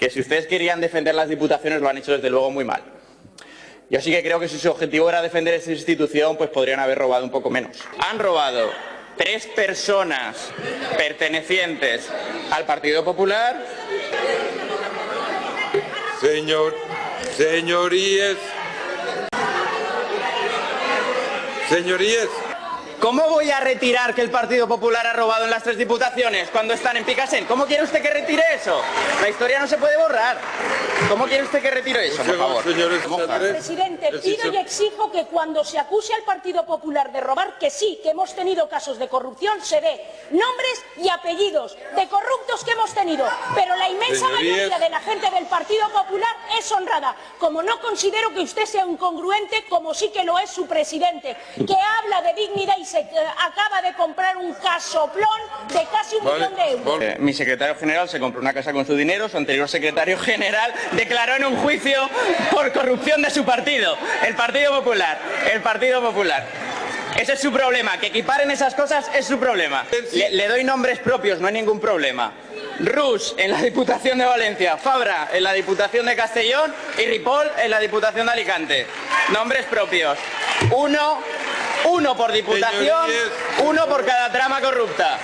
que si ustedes querían defender las diputaciones lo han hecho desde luego muy mal. Yo sí que creo que si su objetivo era defender esa institución, pues podrían haber robado un poco menos. Han robado tres personas pertenecientes al Partido Popular. Señor, señorías, señorías, ¿Cómo voy a retirar que el Partido Popular ha robado en las tres diputaciones cuando están en Picasen? ¿Cómo quiere usted que retire eso? La historia no se puede borrar. ¿Cómo quiere usted que retire eso, por favor? Presidente, pido y exijo que cuando se acuse al Partido Popular de robar, que sí, que hemos tenido casos de corrupción, se dé nombres y apellidos de corruptos que hemos tenido. Pero inmensa Señorías. mayoría de la gente del Partido Popular es honrada. Como no considero que usted sea incongruente, como sí que lo es su presidente, que habla de dignidad y se eh, acaba de comprar un casoplón de casi un Vale, millón de euros. vale. Eh, mi secretario general se compró una casa con su dinero, su anterior secretario general declaró en un juicio por corrupción de su partido, el Partido Popular, el Partido Popular. Ese es su problema, que equiparen esas cosas es su problema. Le, le doy nombres propios, no hay ningún problema. Rus en la Diputación de Valencia, Fabra en la Diputación de Castellón y Ripoll en la Diputación de Alicante. Nombres propios. Uno, uno por diputación, uno por cada trama corrupta.